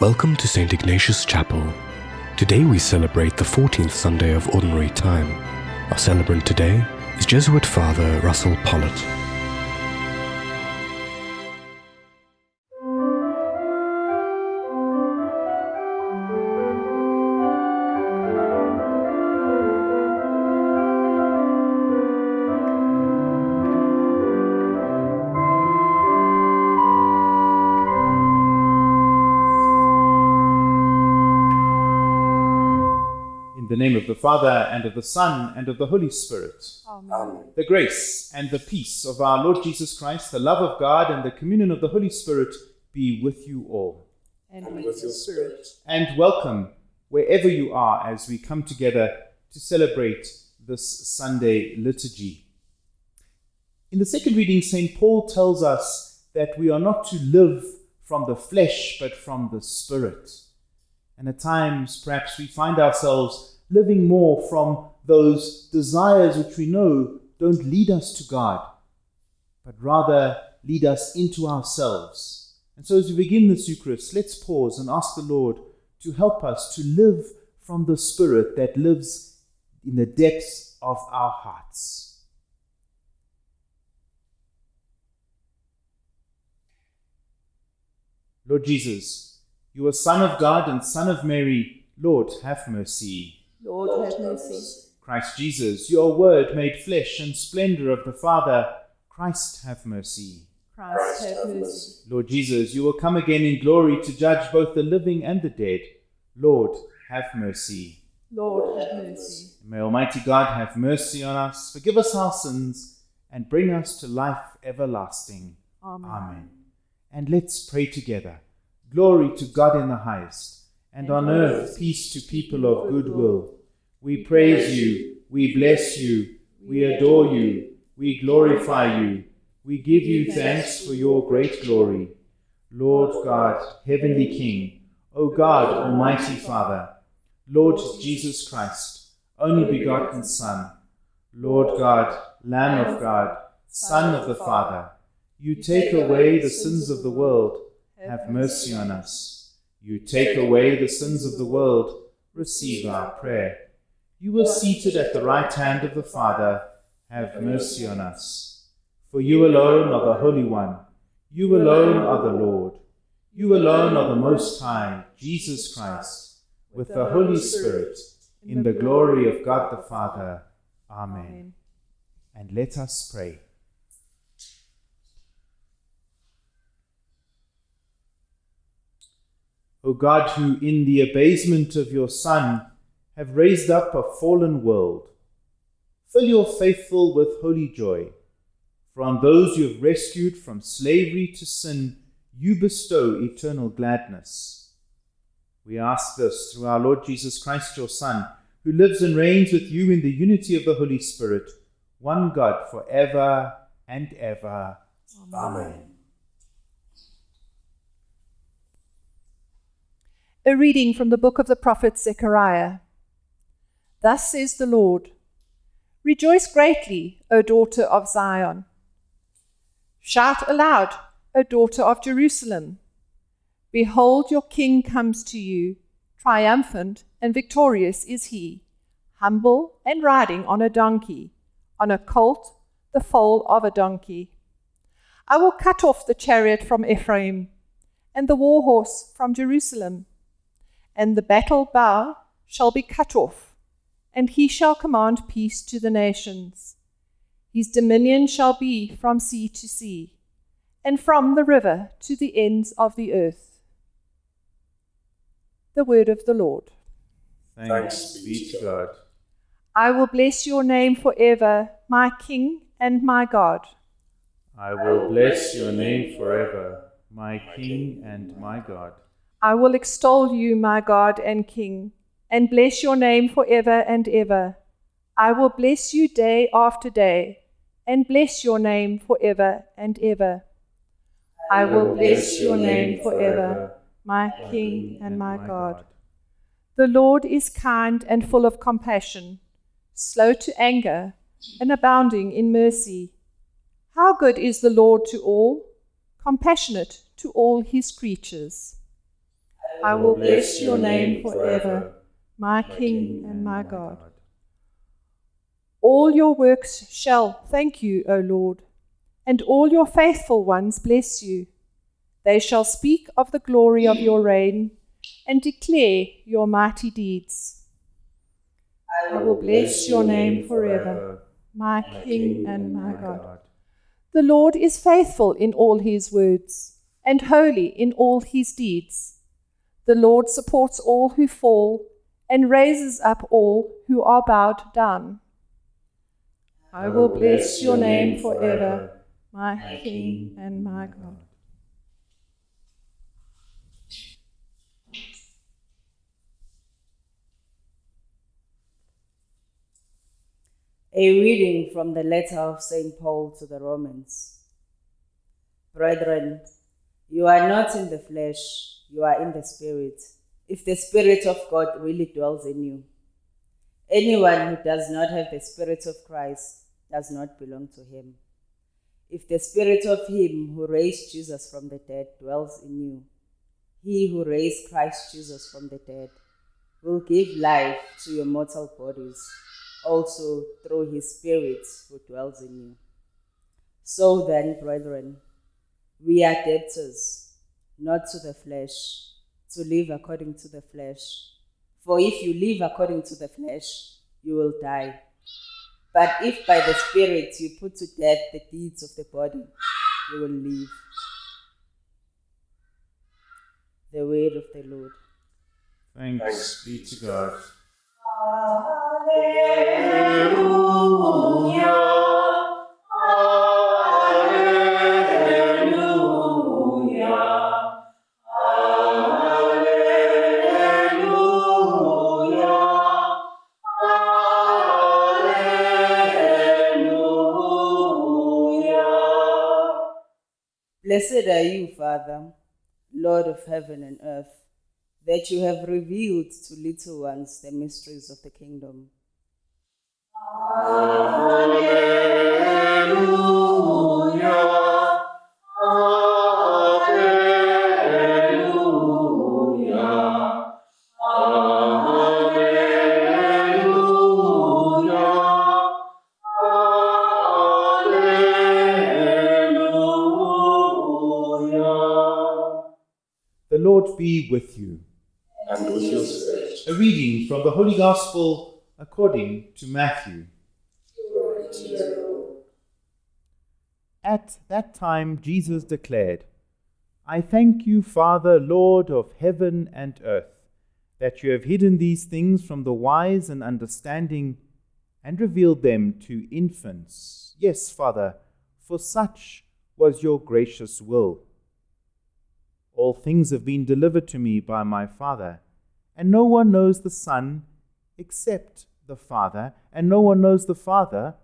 Welcome to St. Ignatius Chapel. Today we celebrate the 14th Sunday of Ordinary Time. Our celebrant today is Jesuit Father Russell Pollitt. Name of the Father, and of the Son, and of the Holy Spirit. Amen. The grace and the peace of our Lord Jesus Christ, the love of God, and the communion of the Holy Spirit be with you all. And and with with your your spirit. spirit. And welcome wherever you are as we come together to celebrate this Sunday liturgy. In the second reading, St. Paul tells us that we are not to live from the flesh, but from the Spirit. And at times, perhaps we find ourselves living more from those desires which we know don't lead us to God, but rather lead us into ourselves. And so, as we begin this Eucharist, let's pause and ask the Lord to help us to live from the Spirit that lives in the depths of our hearts. Lord Jesus, you are Son of God and Son of Mary. Lord, have mercy. Lord, have mercy. Christ Jesus, your word made flesh and splendor of the Father. Christ, have mercy. Christ, have mercy. Lord Jesus, you will come again in glory to judge both the living and the dead. Lord, have mercy. Lord, have mercy. May Almighty God have mercy on us, forgive us our sins, and bring us to life everlasting. Amen. Amen. And let's pray together. Glory to God in the highest, and on earth peace to people of good will. We praise you, we bless you, we adore you, we glorify you, we give you thanks for your great glory. Lord God, Heavenly King, O God, Almighty Father, Lord Jesus Christ, only begotten Son, Lord God, Lamb of God, Son of the Father, you take away the sins of the world, have mercy on us. You take away the sins of the world, receive our prayer. You were seated at the right hand of the Father, have mercy on us. For you alone are the Holy One, you alone are the Lord, you alone are the Most High, Jesus Christ, with the Holy Spirit, in the glory of God the Father. Amen. And let us pray. O God, who in the abasement of your Son have raised up a fallen world, fill your faithful with holy joy. For on those you have rescued from slavery to sin, you bestow eternal gladness. We ask this through our Lord Jesus Christ, your Son, who lives and reigns with you in the unity of the Holy Spirit, one God for ever and ever. Amen. A reading from the book of the prophet Zechariah. Thus says the Lord Rejoice greatly, O daughter of Zion. Shout aloud, O daughter of Jerusalem. Behold, your king comes to you. Triumphant and victorious is he, humble and riding on a donkey, on a colt, the foal of a donkey. I will cut off the chariot from Ephraim, and the war horse from Jerusalem and the battle bow shall be cut off, and he shall command peace to the nations. His dominion shall be from sea to sea, and from the river to the ends of the earth. The word of the Lord. Thanks be to God. I will bless your name forever, my King and my God. I will bless your name forever, my King and my God. I will extol you, my God and King, and bless your name forever and ever. I will bless you day after day, and bless your name forever and ever. I will bless your name forever, my King and my God. The Lord is kind and full of compassion, slow to anger, and abounding in mercy. How good is the Lord to all, compassionate to all his creatures. I will bless your name forever, my King and my God. All your works shall thank you, O Lord, and all your faithful ones bless you. They shall speak of the glory of your reign and declare your mighty deeds. I will bless your name forever, my King and my God. The Lord is faithful in all his words and holy in all his deeds. The Lord supports all who fall and raises up all who are bowed down. I will bless your name forever, my King and my God. A reading from the letter of St. Paul to the Romans. Brethren, you are not in the flesh, you are in the Spirit, if the Spirit of God really dwells in you. Anyone who does not have the Spirit of Christ does not belong to him. If the Spirit of Him who raised Jesus from the dead dwells in you, he who raised Christ Jesus from the dead will give life to your mortal bodies also through his Spirit who dwells in you. So then, brethren, we are debtors, not to the flesh, to live according to the flesh. For if you live according to the flesh, you will die. But if by the Spirit you put to death the deeds of the body, you will live. The word of the Lord. Thanks be to God. Blessed are you, Father, Lord of heaven and earth, that you have revealed to little ones the mysteries of the kingdom. The be with you. and with your spirit. A reading from the Holy Gospel according to Matthew. At that time, Jesus declared, I thank you, Father, Lord of heaven and earth, that you have hidden these things from the wise and understanding and revealed them to infants. Yes, Father, for such was your gracious will. All things have been delivered to me by my Father, and no one knows the Son except the Father, and no one knows the Father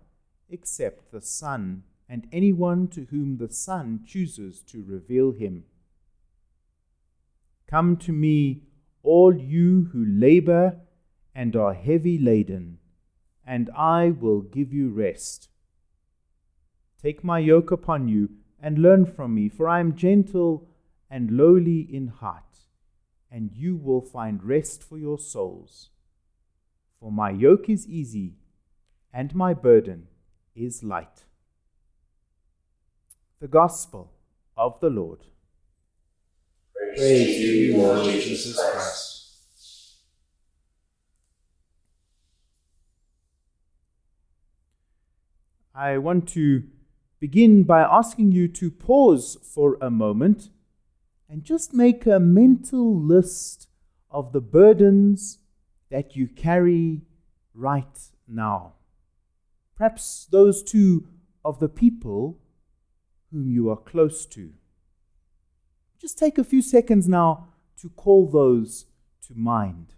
except the Son, and anyone to whom the Son chooses to reveal him. Come to me, all you who labor and are heavy laden, and I will give you rest. Take my yoke upon you and learn from me, for I am gentle and lowly in heart, and you will find rest for your souls. For my yoke is easy, and my burden is light. The Gospel of the Lord. Praise you, Lord Jesus Christ. I want to begin by asking you to pause for a moment and just make a mental list of the burdens that you carry right now. Perhaps those two of the people whom you are close to. Just take a few seconds now to call those to mind.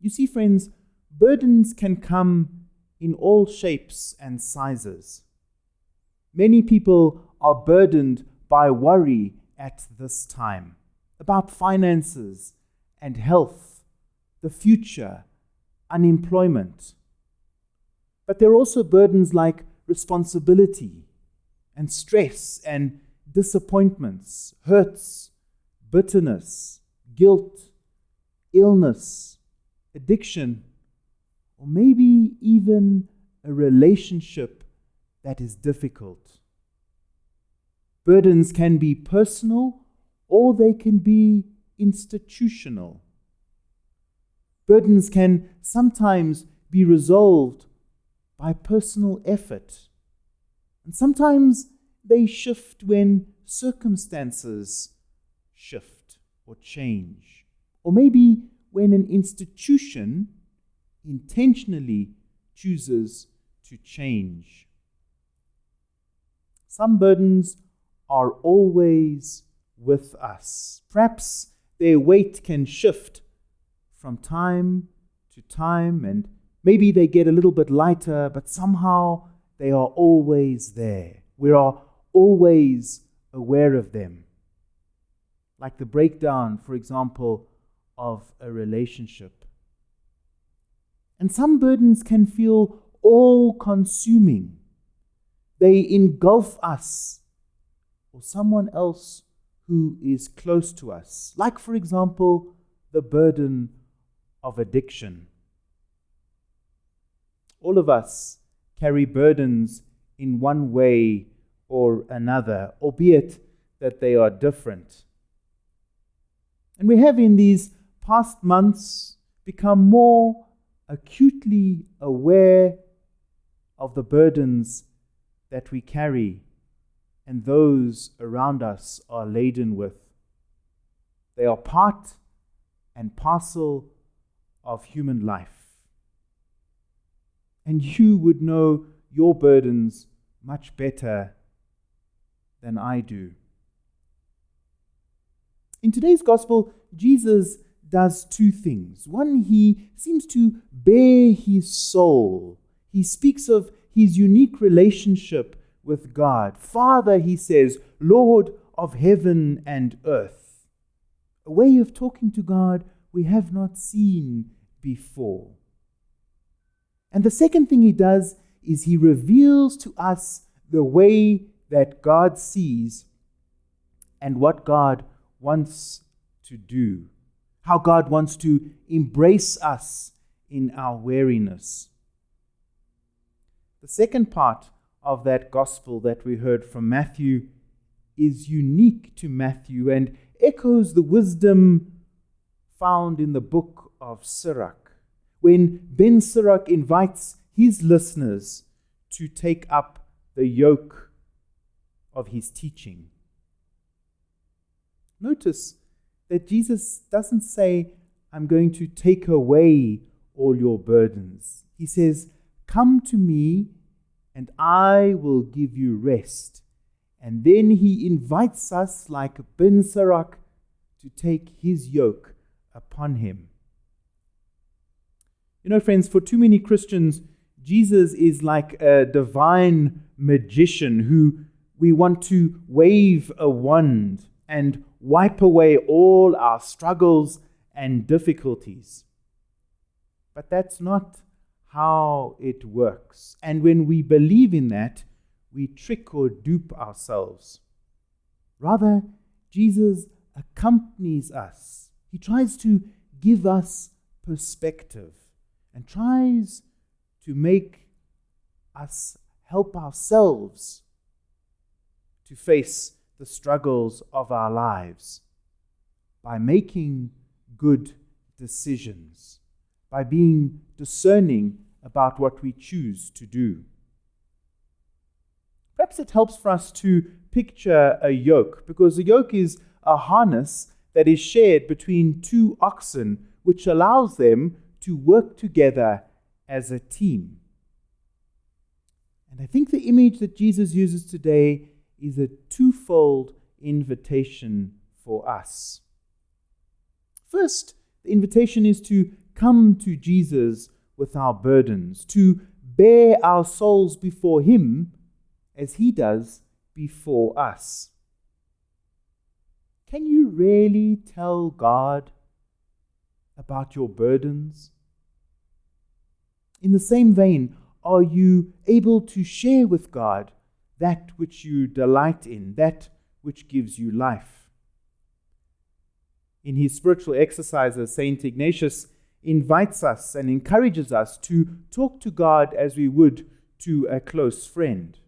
You see, friends, burdens can come in all shapes and sizes. Many people are burdened by worry at this time about finances and health, the future, unemployment. But there are also burdens like responsibility and stress and disappointments, hurts, bitterness, guilt, illness, addiction, or maybe even a relationship that is difficult. Burdens can be personal or they can be institutional. Burdens can sometimes be resolved by personal effort, and sometimes they shift when circumstances shift or change, or maybe when an institution intentionally chooses to change. Some burdens are always with us. Perhaps their weight can shift from time to time, and maybe they get a little bit lighter, but somehow they are always there. We are always aware of them. Like the breakdown, for example, of a relationship. And some burdens can feel all consuming, they engulf us or someone else who is close to us. Like, for example, the burden of addiction. All of us carry burdens in one way or another, albeit that they are different. And we have in these past months become more acutely aware of the burdens that we carry and those around us are laden with. They are part and parcel of human life. And you would know your burdens much better than I do. In today's gospel, Jesus does two things. One, he seems to bare his soul. He speaks of his unique relationship with God. Father, he says, Lord of heaven and earth. A way of talking to God we have not seen before. And the second thing he does is he reveals to us the way that God sees and what God wants to do, how God wants to embrace us in our weariness. The second part of that gospel that we heard from Matthew is unique to Matthew and echoes the wisdom found in the book of Sirach, when Ben Sirach invites his listeners to take up the yoke of his teaching. Notice that Jesus doesn't say, I'm going to take away all your burdens. He says, Come to me and I will give you rest. And then he invites us, like Ben Sirach, to take his yoke upon him. You know, friends, for too many Christians, Jesus is like a divine magician who we want to wave a wand and wipe away all our struggles and difficulties. But that's not how it works. And when we believe in that, we trick or dupe ourselves. Rather, Jesus accompanies us. He tries to give us perspective and tries to make us help ourselves to face the struggles of our lives by making good decisions, by being discerning about what we choose to do. Perhaps it helps for us to picture a yoke, because a yoke is a harness that is shared between two oxen, which allows them to work together as a team. And I think the image that Jesus uses today is a twofold invitation for us. First, the invitation is to come to Jesus with our burdens, to bear our souls before Him as He does before us. Can you really tell God about your burdens? In the same vein, are you able to share with God that which you delight in, that which gives you life. In his spiritual exercises, St. Ignatius invites us and encourages us to talk to God as we would to a close friend.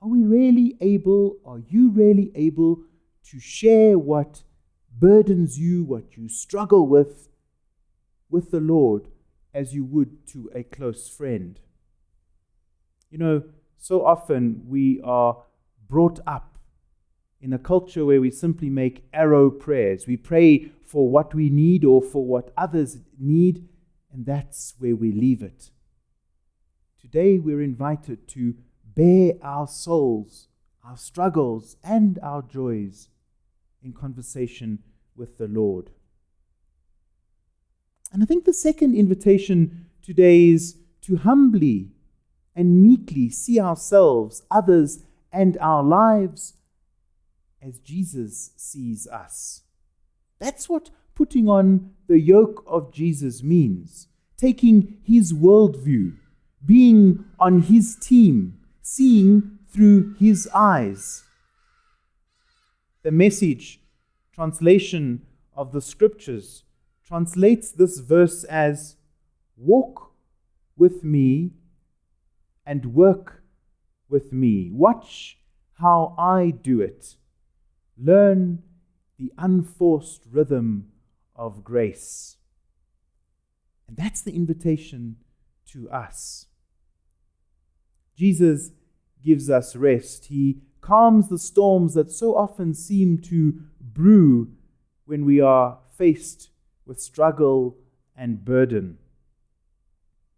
Are we really able, are you really able to share what burdens you, what you struggle with, with the Lord as you would to a close friend? You know, so often we are brought up in a culture where we simply make arrow prayers. We pray for what we need or for what others need, and that's where we leave it. Today we're invited to bear our souls, our struggles, and our joys in conversation with the Lord. And I think the second invitation today is to humbly and meekly see ourselves, others, and our lives as Jesus sees us. That's what putting on the yoke of Jesus means taking his worldview, being on his team, seeing through his eyes. The message translation of the scriptures translates this verse as Walk with me and work with me. Watch how I do it. Learn the unforced rhythm of grace. And that's the invitation to us. Jesus gives us rest. He calms the storms that so often seem to brew when we are faced with struggle and burden.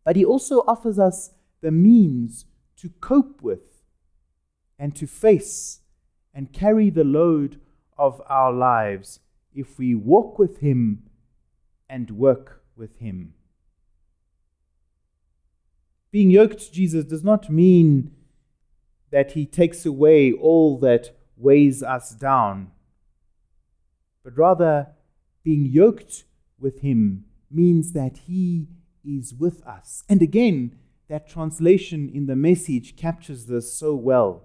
But He also offers us the means to cope with and to face and carry the load of our lives if we walk with Him and work with Him. Being yoked to Jesus does not mean that He takes away all that weighs us down, but rather, being yoked with Him means that He is with us. And again, that translation in the message captures this so well.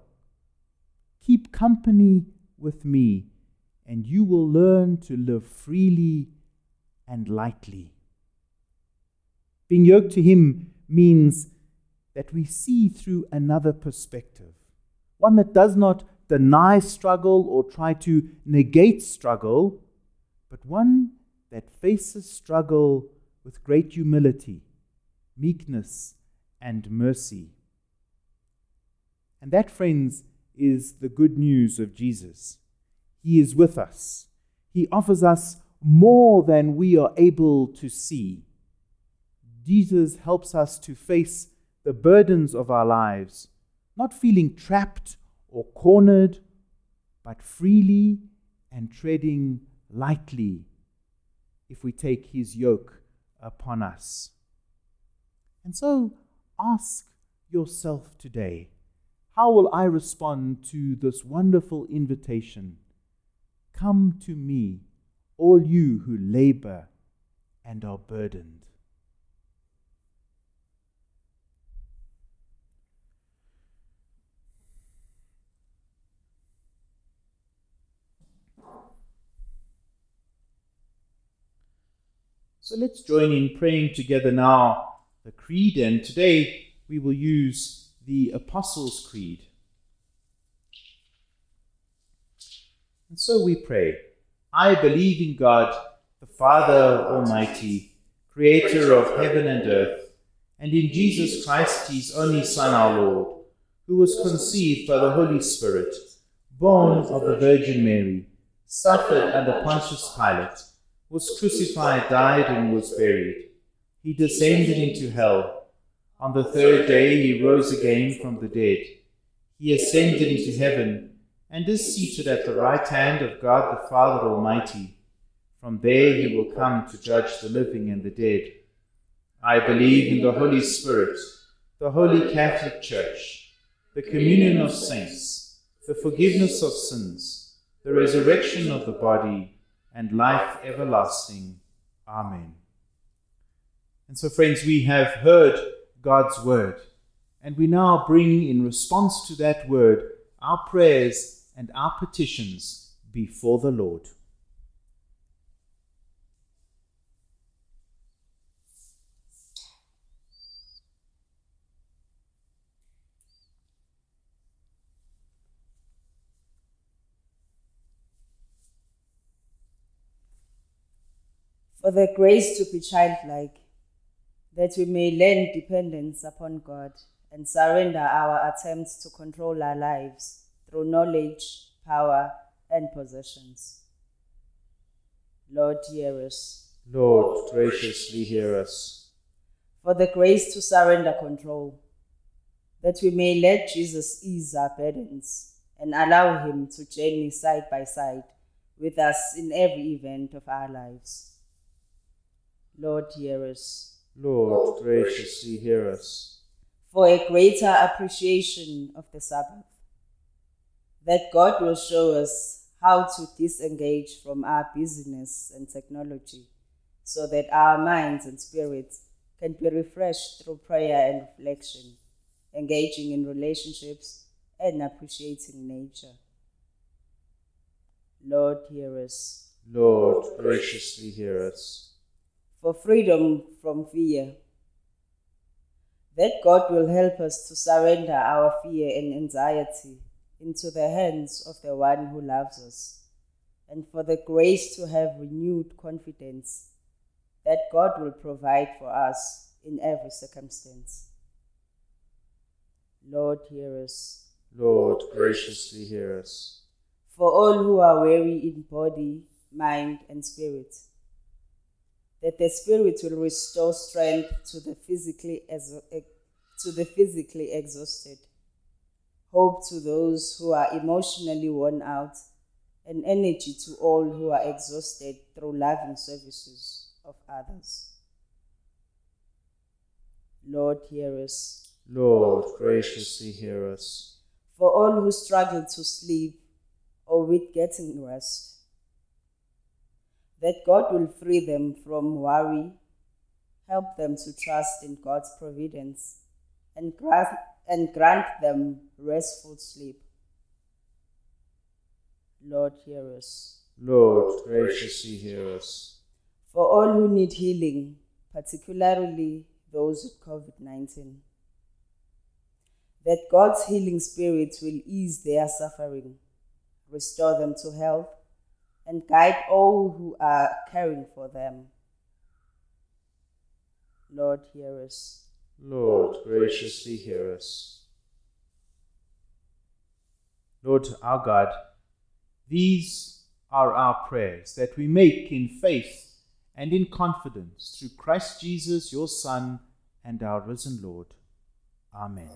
Keep company with me, and you will learn to live freely and lightly. Being yoked to Him means that we see through another perspective, one that does not deny struggle or try to negate struggle, but one that faces struggle with great humility, meekness, and mercy. And that, friends, is the good news of Jesus. He is with us. He offers us more than we are able to see. Jesus helps us to face the burdens of our lives, not feeling trapped or cornered, but freely and treading lightly if we take his yoke upon us. And so ask yourself today how will I respond to this wonderful invitation? Come to me, all you who labor and are burdened. So let's join in praying together now the Creed, and today we will use the Apostles' Creed. And so we pray I believe in God, the Father Almighty, creator of heaven and earth, and in Jesus Christ, his only Son, our Lord, who was conceived by the Holy Spirit, born of the Virgin Mary, suffered under Pontius Pilate was crucified, died, and was buried. He descended into hell. On the third day he rose again from the dead. He ascended into heaven and is seated at the right hand of God the Father Almighty. From there he will come to judge the living and the dead. I believe in the Holy Spirit, the Holy Catholic Church, the communion of saints, the forgiveness of sins, the resurrection of the body, and life everlasting. Amen. And so, friends, we have heard God's word, And we now bring, in response to that word, our prayers and our petitions before the Lord. for the grace to be childlike, that we may learn dependence upon God and surrender our attempts to control our lives through knowledge, power, and possessions. Lord, hear us. Lord, graciously hear us. For the grace to surrender control, that we may let Jesus ease our burdens and allow him to journey side by side with us in every event of our lives. Lord, hear us. Lord, oh, graciously hear us. For a greater appreciation of the Sabbath, that God will show us how to disengage from our busyness and technology so that our minds and spirits can be refreshed through prayer and reflection, engaging in relationships and appreciating nature. Lord, hear us. Lord, graciously hear us. For freedom from fear, that God will help us to surrender our fear and anxiety into the hands of the one who loves us, and for the grace to have renewed confidence that God will provide for us in every circumstance. Lord, hear us. Lord, graciously hear us. For all who are weary in body, mind, and spirit, that the Spirit will restore strength to the physically to the physically exhausted, hope to those who are emotionally worn out, and energy to all who are exhausted through loving services of others. Lord, hear us. Lord, graciously hear us. For all who struggle to sleep or with getting rest, that God will free them from worry, help them to trust in God's providence, and grant, and grant them restful sleep. Lord, hear us. Lord, graciously hear us. For all who need healing, particularly those with COVID 19, that God's healing spirit will ease their suffering, restore them to health, and guide all who are caring for them. Lord, hear us. Lord, graciously hear us. Lord our God, these are our prayers that we make in faith and in confidence through Christ Jesus, your Son, and our risen Lord. Amen.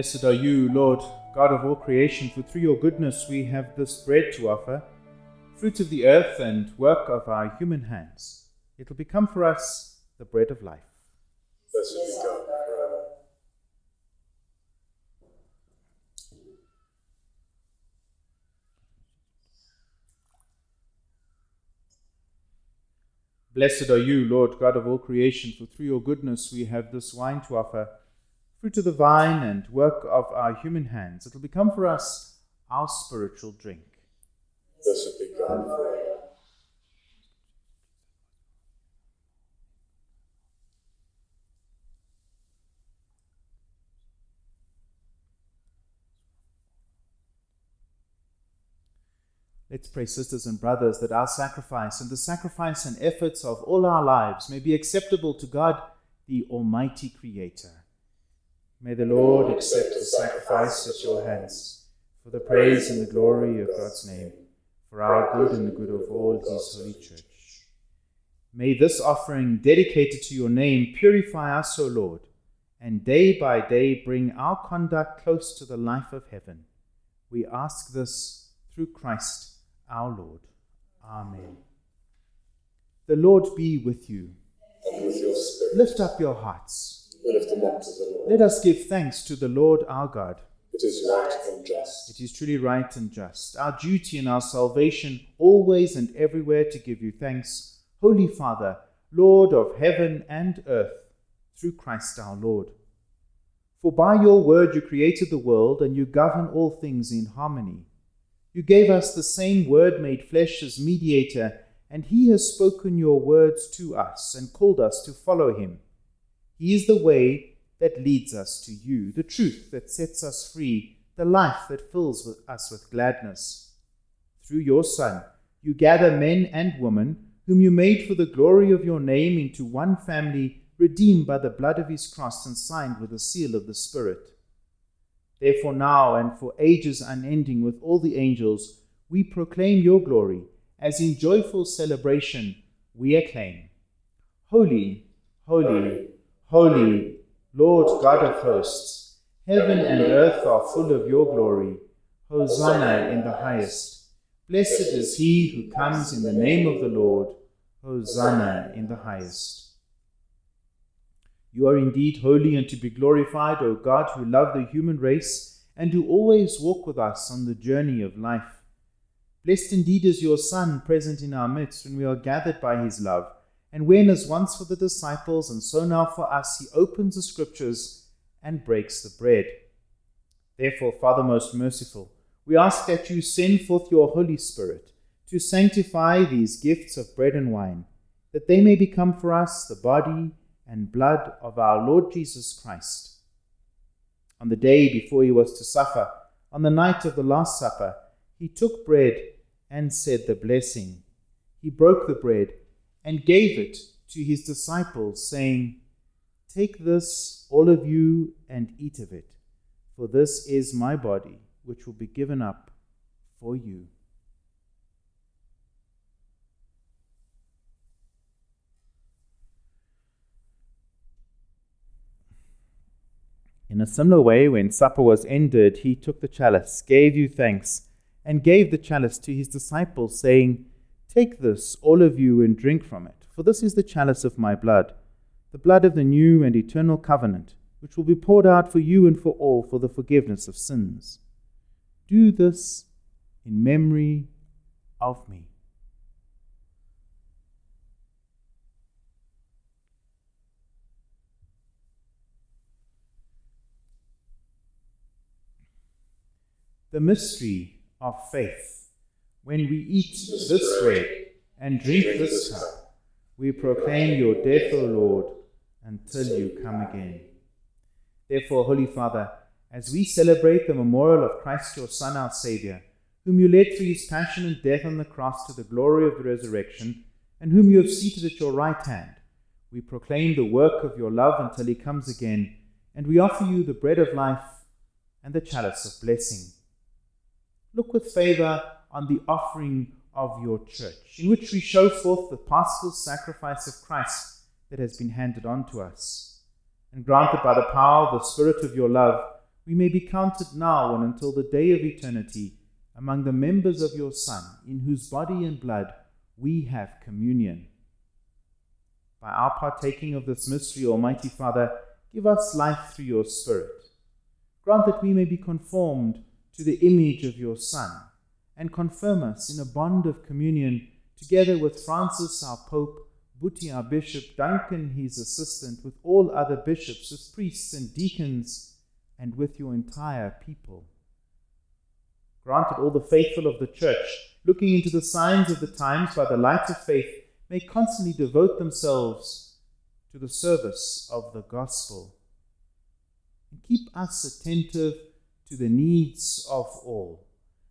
Blessed are you, Lord, God of all creation, for through your goodness we have this bread to offer, fruit of the earth and work of our human hands. It will become for us the bread of life. Blessed be God forever. Blessed are you, Lord God of all creation, for through your goodness we have this wine to offer, fruit of the vine and work of our human hands. It will become for us our spiritual drink. Blessed be God forever. Let's pray, sisters and brothers, that our sacrifice and the sacrifice and efforts of all our lives may be acceptable to God, the Almighty Creator. May the Lord accept the sacrifice at your hands for the praise and the glory of God's name, for our good and the good of all his holy church. May this offering dedicated to your name purify us, O Lord, and day by day bring our conduct close to the life of heaven. We ask this through Christ our Lord. Amen. The Lord be with you. And with your spirit, Lift up your hearts. We lift them up to the Lord. Let us give thanks to the Lord our God. It is right and just. It is truly right and just, our duty and our salvation, always and everywhere to give you thanks, Holy Father, Lord of heaven and earth, through Christ our Lord. For by your word you created the world, and you govern all things in harmony. You gave us the same word made flesh as mediator, and he has spoken your words to us and called us to follow him. He is the way that leads us to you, the truth that sets us free, the life that fills with us with gladness. Through your Son, you gather men and women, whom you made for the glory of your name, into one family, redeemed by the blood of his cross and signed with the seal of the Spirit. Therefore, now and for ages unending with all the angels, we proclaim your glory, as in joyful celebration we acclaim Holy, holy, holy, Lord God of hosts, heaven and earth are full of your glory. Hosanna in the highest. Blessed is he who comes in the name of the Lord. Hosanna in the highest. You are indeed holy and to be glorified, O God, who love the human race and who always walk with us on the journey of life. Blessed indeed is your Son present in our midst when we are gathered by his love, and when, as once for the disciples and so now for us, he opens the scriptures and breaks the bread. Therefore, Father most merciful, we ask that you send forth your Holy Spirit to sanctify these gifts of bread and wine, that they may become for us the body and blood of our Lord Jesus Christ. On the day before he was to suffer, on the night of the Last Supper, he took bread and said the blessing. He broke the bread and gave it to his disciples, saying, Take this, all of you, and eat of it, for this is my body, which will be given up for you. In a similar way, when supper was ended, he took the chalice, gave you thanks, and gave the chalice to his disciples, saying, Take this, all of you, and drink from it, for this is the chalice of my blood, the blood of the new and eternal covenant, which will be poured out for you and for all for the forgiveness of sins. Do this in memory of me. The mystery of faith. When we eat this bread and drink this cup, we proclaim your death, O Lord, until you come again. Therefore, Holy Father, as we celebrate the memorial of Christ your Son, our Saviour, whom you led through his passion and death on the cross to the glory of the resurrection, and whom you have seated at your right hand, we proclaim the work of your love until he comes again, and we offer you the bread of life and the chalice of blessing. Look with favour on the offering of your church, in which we show forth the paschal sacrifice of Christ that has been handed on to us. And grant that by the power of the Spirit of your love, we may be counted now and until the day of eternity among the members of your Son, in whose body and blood we have communion. By our partaking of this mystery, Almighty Father, give us life through your Spirit. Grant that we may be conformed to the image of your Son, and confirm us in a bond of communion together with Francis our Pope, Buti our Bishop, Duncan his assistant, with all other bishops, with priests and deacons, and with your entire people. Grant that all the faithful of the Church, looking into the signs of the times by the light of faith, may constantly devote themselves to the service of the gospel. And keep us attentive to the needs of all,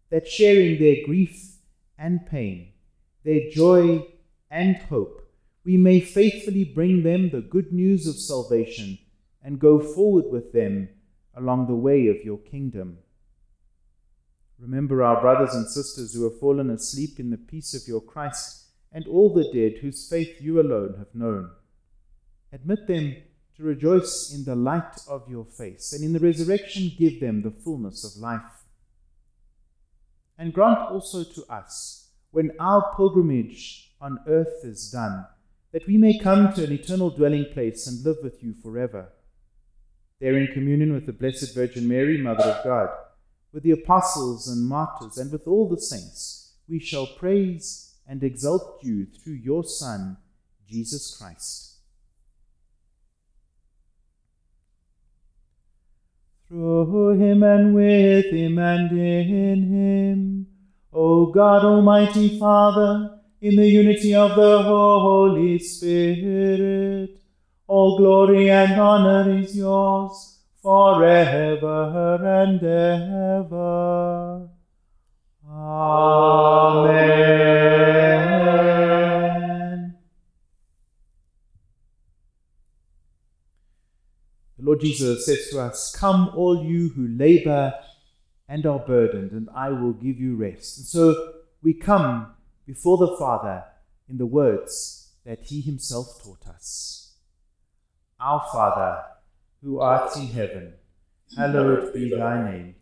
that sharing their grief and pain, their joy and hope, we may faithfully bring them the good news of salvation and go forward with them along the way of your kingdom. Remember our brothers and sisters who have fallen asleep in the peace of your Christ, and all the dead whose faith you alone have known. Admit them to rejoice in the light of your face, and in the resurrection give them the fullness of life. And grant also to us, when our pilgrimage on earth is done, that we may come to an eternal dwelling place and live with you forever. There, in communion with the Blessed Virgin Mary, Mother of God, with the apostles and martyrs, and with all the saints, we shall praise and exalt you through your Son, Jesus Christ. Through him and with him and in him, O God Almighty Father, in the unity of the Holy Spirit, all glory and honor is yours forever and ever. Amen. The Lord Jesus says to us, Come, all you who labor and are burdened, and I will give you rest. And so we come before the Father in the words that He Himself taught us. Our Father, who art in heaven, hallowed be thy name.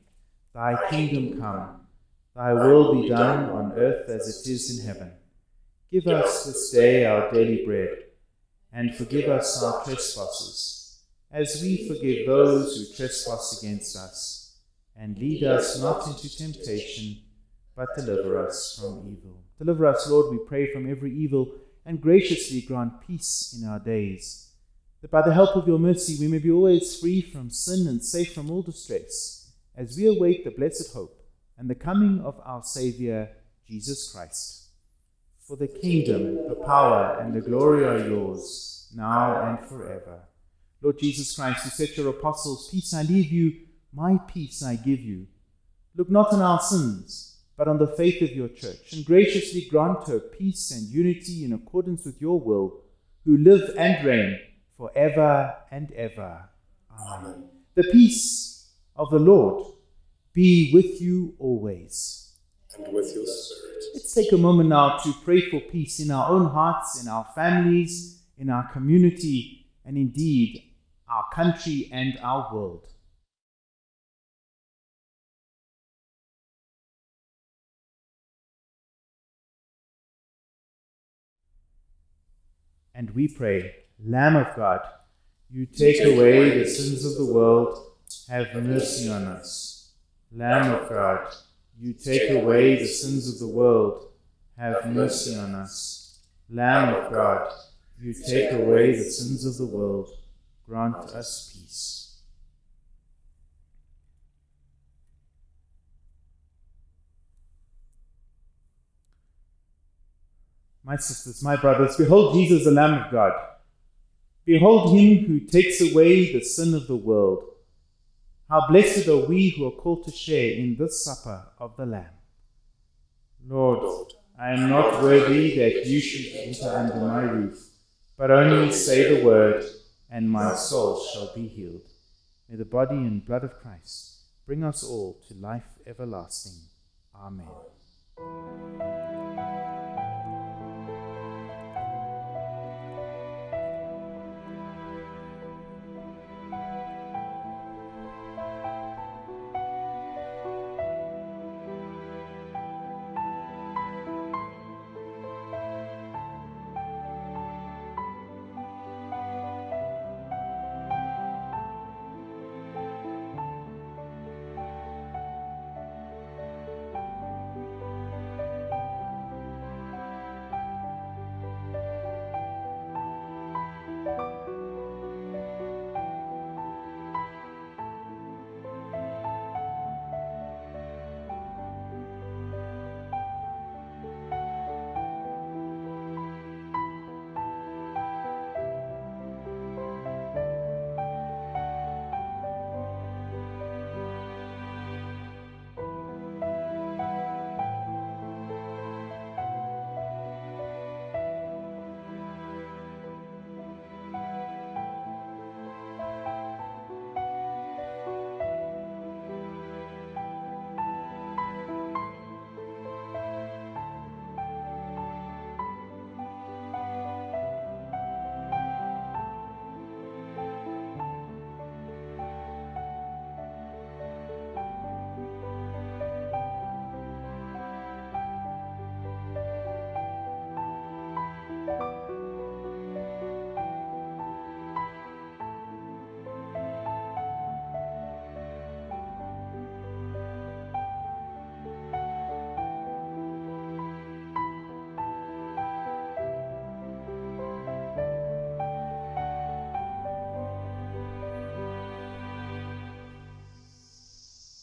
Thy kingdom come, thy will be done on earth as it is in heaven. Give us this day our daily bread, and forgive us our trespasses, as we forgive those who trespass against us. And lead us not into temptation, but deliver us from evil. Deliver us, Lord, we pray, from every evil, and graciously grant peace in our days that by the help of your mercy we may be always free from sin and safe from all distress, as we await the blessed hope and the coming of our Saviour, Jesus Christ. For the kingdom, the power, and the glory are yours, now and forever. Lord Jesus Christ, you said to your apostles, Peace I leave you, my peace I give you. Look not on our sins, but on the faith of your church, and graciously grant her peace and unity in accordance with your will, who live and reign forever and ever. Amen. The peace of the Lord be with you always. And with your spirit. Let's take a moment now to pray for peace in our own hearts, in our families, in our community, and indeed our country and our world. And we pray, Lamb of God, you take away the sins of the world, have mercy on us. Lamb of God, you take away the sins of the world, have mercy on us. Lamb of God, you take away the sins of the world, grant us peace. My sisters, my brothers, behold Jesus, the Lamb of God. Behold him who takes away the sin of the world. How blessed are we who are called to share in this supper of the Lamb. Lord, I am not worthy that you should enter under my roof, but only say the word, and my soul shall be healed. May the body and blood of Christ bring us all to life everlasting. Amen.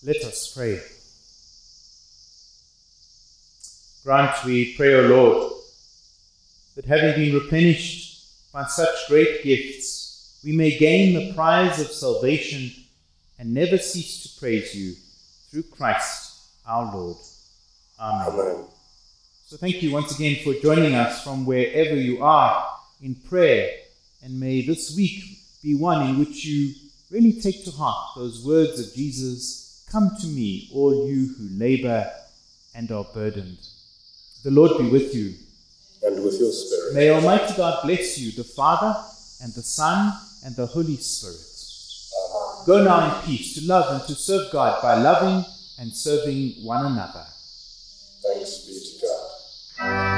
Let us pray. Grant, we pray, O Lord, that having been replenished by such great gifts, we may gain the prize of salvation and never cease to praise you through Christ our Lord. Amen. Amen. So thank you once again for joining us from wherever you are in prayer. And may this week be one in which you really take to heart those words of Jesus Come to me, all you who labor and are burdened. The Lord be with you. And with your spirit. May Almighty God bless you, the Father, and the Son, and the Holy Spirit. Go now in peace to love and to serve God by loving and serving one another. Thanks be to God.